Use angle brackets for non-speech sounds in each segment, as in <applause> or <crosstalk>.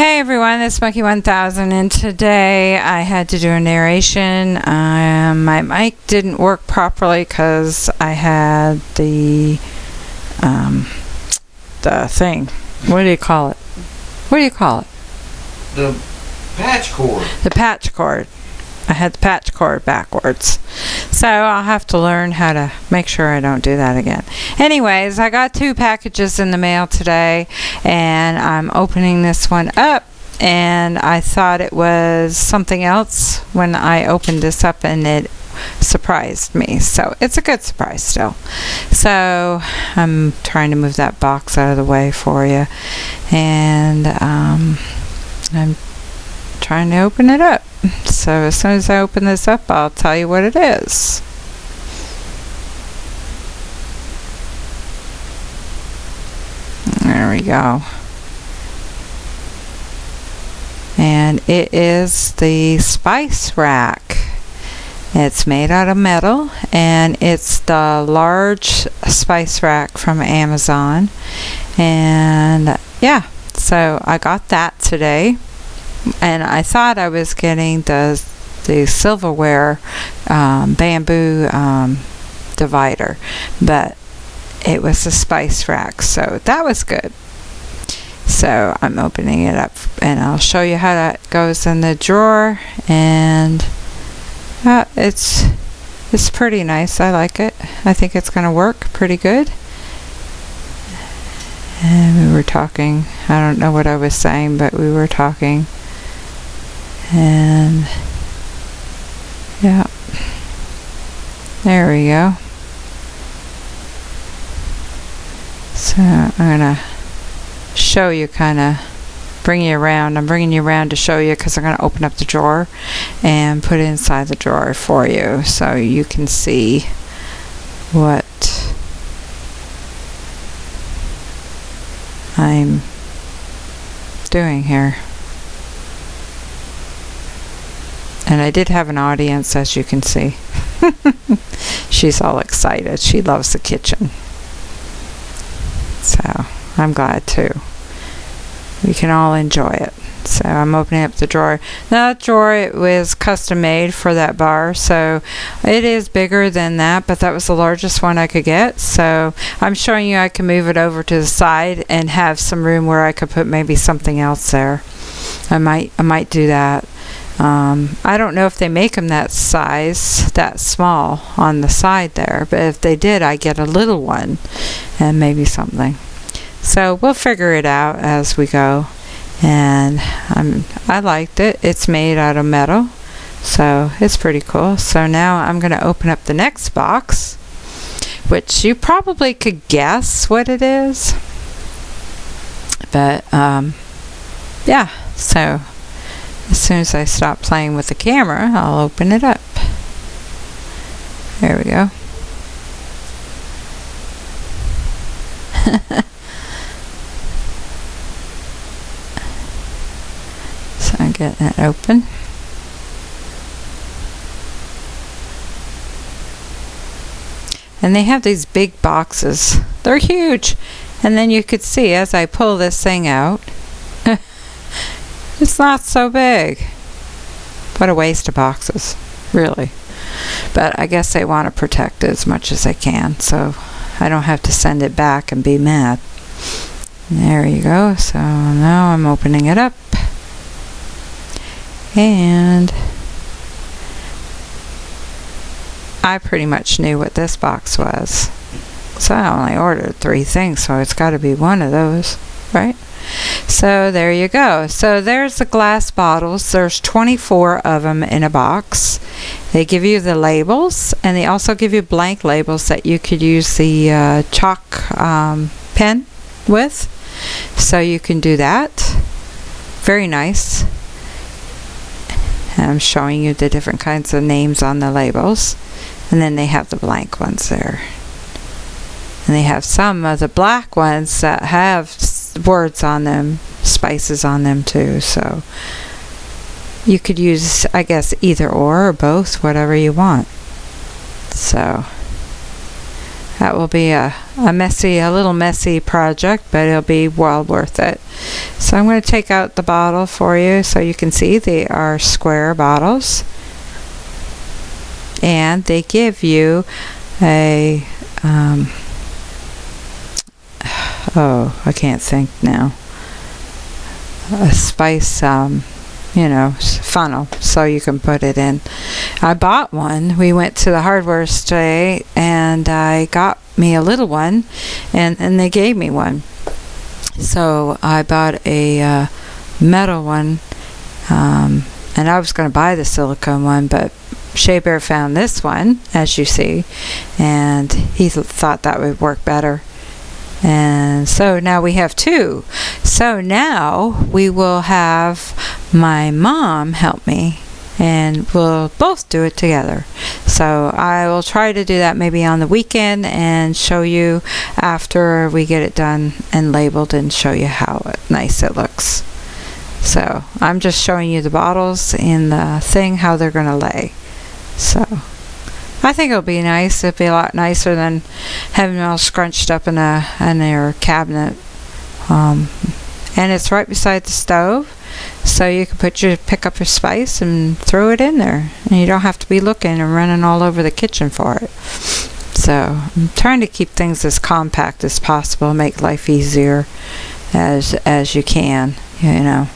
Hey everyone, it's Monkey 1000 and today I had to do a narration. Um, my mic didn't work properly because I had the um, the thing. What do you call it? What do you call it? The patch cord. The patch cord. I had the patch cord backwards. So I'll have to learn how to make sure I don't do that again. Anyways, I got two packages in the mail today and I'm opening this one up and I thought it was something else when I opened this up and it surprised me. So it's a good surprise still. So I'm trying to move that box out of the way for you and um, I'm trying to open it up. So as soon as I open this up, I'll tell you what it is. There we go. And it is the spice rack. It's made out of metal and it's the large spice rack from Amazon. And yeah, so I got that today and I thought I was getting the the silverware um, bamboo um, divider, but it was the spice rack, so that was good. So I'm opening it up, and I'll show you how that goes in the drawer. And uh, it's it's pretty nice. I like it. I think it's going to work pretty good. And we were talking. I don't know what I was saying, but we were talking and yeah. There we go. So I'm gonna show you kind of bring you around. I'm bringing you around to show you because I'm gonna open up the drawer and put it inside the drawer for you so you can see what I'm doing here And I did have an audience, as you can see. <laughs> She's all excited. She loves the kitchen. So I'm glad too. We can all enjoy it. So I'm opening up the drawer. Now, That drawer was custom made for that bar, so it is bigger than that, but that was the largest one I could get. So I'm showing you I can move it over to the side and have some room where I could put maybe something else there. I might I might do that. Um, I don't know if they make them that size, that small on the side there, but if they did, I get a little one and maybe something. So we'll figure it out as we go. And um, I liked it. It's made out of metal, so it's pretty cool. So now I'm going to open up the next box, which you probably could guess what it is. But um, yeah, so as soon as I stop playing with the camera, I'll open it up. There we go. <laughs> so I'm getting it open. And they have these big boxes. They're huge. And then you could see as I pull this thing out, it's not so big. What a waste of boxes, really. But I guess they want to protect it as much as they can, so I don't have to send it back and be mad. There you go. So now I'm opening it up. And I pretty much knew what this box was. So I only ordered three things, so it's got to be one of those, right? So there you go. So there's the glass bottles. There's 24 of them in a box. They give you the labels and they also give you blank labels that you could use the uh, chalk um, pen with. So you can do that. Very nice. And I'm showing you the different kinds of names on the labels. And then they have the blank ones there. And they have some of the black ones that have words on them, spices on them too. So you could use, I guess, either or or both, whatever you want. So that will be a, a messy, a little messy project, but it'll be well worth it. So I'm going to take out the bottle for you so you can see they are square bottles. And they give you a, um, oh, I can't think now. A spice, um, you know, funnel so you can put it in. I bought one. We went to the hardware store and I got me a little one and, and they gave me one. So I bought a uh, metal one um, and I was going to buy the silicone one, but Shea Bear found this one, as you see, and he th- thought that would work better. And so now we have two. So now we will have my mom help me and we'll both do it together. So I will try to do that maybe on the weekend and show you after we get it done and labeled and show you how nice it looks. So I'm just showing you the bottles in the thing how they're going to lay. So I think it'll be nice. It'll be a lot nicer than having them all scrunched up in a in their cabinet. Um, and it's right beside the stove, so you can put your pick up your spice and throw it in there, and you don't have to be looking and running all over the kitchen for it. So I'm trying to keep things as compact as possible, make life easier as as you can, you know.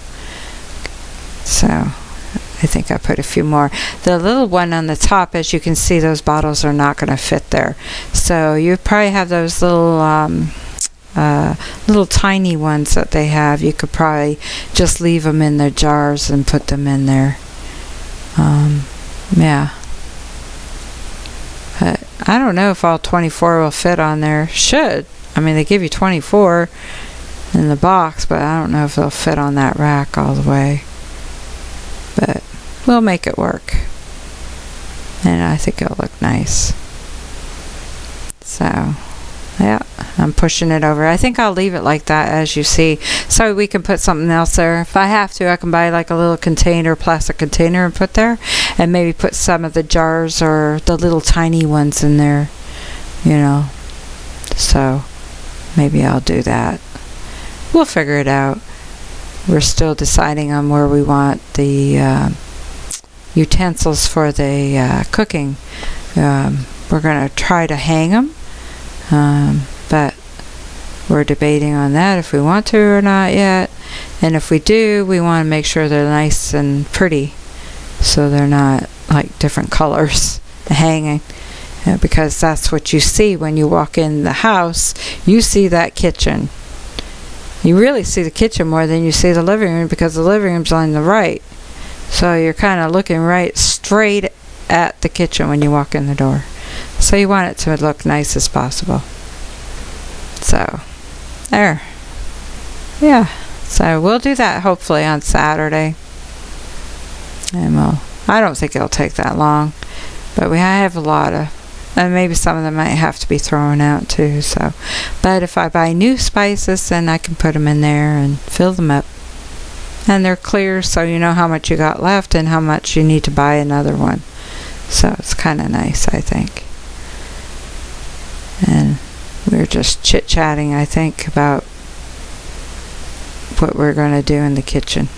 So I think I put a few more. The little one on the top, as you can see, those bottles are not going to fit there. So you probably have those little, um, uh, little tiny ones that they have. You could probably just leave them in their jars and put them in there. Um, yeah. But I don't know if all 24 will fit on there. Should. I mean, they give you 24 in the box, but I don't know if they'll fit on that rack all the way. But we'll make it work. And I think it'll look nice. So, yeah, I'm pushing it over. I think I'll leave it like that as you see. So we can put something else there. If I have to, I can buy like a little container, plastic container and put there. And maybe put some of the jars or the little tiny ones in there, you know. So maybe I'll do that. We'll figure it out. We're still deciding on where we want the uh, utensils for the uh, cooking. Um, we're going to try to hang them, um, but we're debating on that if we want to or not yet. And if we do, we want to make sure they're nice and pretty, so they're not like different <laughs> colors hanging. Uh, because that's what you see when you walk in the house. You see that kitchen. You really see the kitchen more than you see the living room because the living room's on the right. So you're kind of looking right straight at the kitchen when you walk in the door. So you want it to look nice as possible. So, there. Yeah. So we'll do that hopefully on Saturday. And we'll, I don't think it'll take that long. But we have a lot of, and maybe some of them might have to be thrown out too. So, but if I buy new spices, then I can put them in there and fill them up. And they're clear, so you know how much you got left and how much you need to buy another one. So it's kind of nice, I think. And we are just chit chatting, I think, about what we're going to do in the kitchen.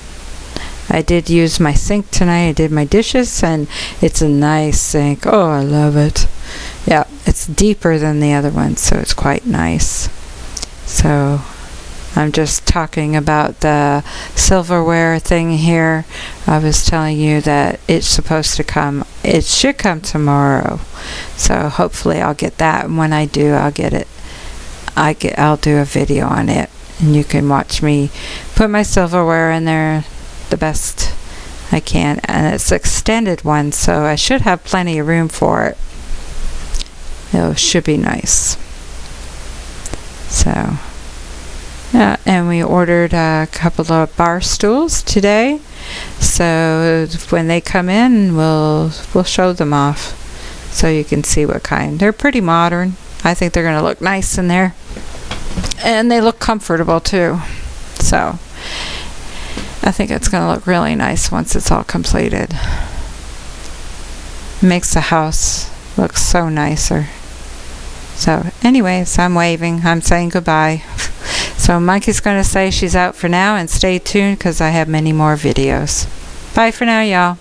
I did use my sink tonight. I did my dishes, and it's a nice sink. Oh, I love it. Yeah, it's deeper than the other one, so it's quite nice. So I'm just talking about the silverware thing here. I was telling you that it's supposed to come, it should come tomorrow. So hopefully I'll get that. And when I do, I'll get it. I get, I'll do a video on it. And you can watch me put my silverware in there the best I can. And it's extended one, so I should have plenty of room for it. It should be nice. So, yeah, and we ordered a couple of bar stools today. So when they come in, we'll we'll show them off, so you can see what kind. They're pretty modern. I think they're gonna look nice in there, and they look comfortable too. So I think it's gonna look really nice once it's all completed. Makes the house look so nicer. So, anyways, I'm waving. I'm saying goodbye. <laughs> So, Monkey's going to say she's out for now and stay tuned because I have many more videos. Bye for now, y'all.